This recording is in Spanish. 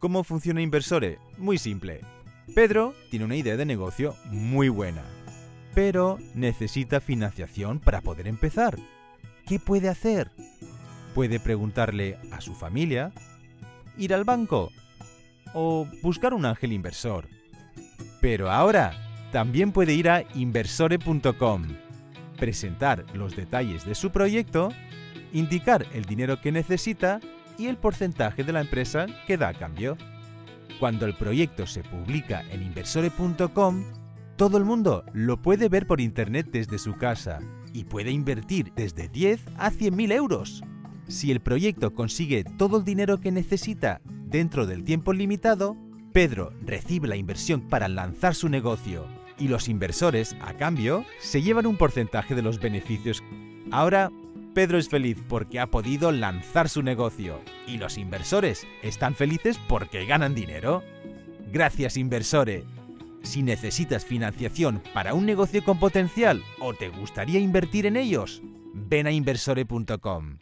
¿Cómo funciona Inversore? Muy simple. Pedro tiene una idea de negocio muy buena, pero necesita financiación para poder empezar. ¿Qué puede hacer? Puede preguntarle a su familia, ir al banco o buscar un ángel inversor. Pero ahora también puede ir a inversore.com, presentar los detalles de su proyecto, indicar el dinero que necesita y el porcentaje de la empresa que da a cambio. Cuando el proyecto se publica en inversore.com, todo el mundo lo puede ver por internet desde su casa y puede invertir desde 10 a 100.000 euros. Si el proyecto consigue todo el dinero que necesita dentro del tiempo limitado, Pedro recibe la inversión para lanzar su negocio y los inversores, a cambio, se llevan un porcentaje de los beneficios. Ahora Pedro es feliz porque ha podido lanzar su negocio y los inversores están felices porque ganan dinero. Gracias inversore. Si necesitas financiación para un negocio con potencial o te gustaría invertir en ellos, ven a inversore.com.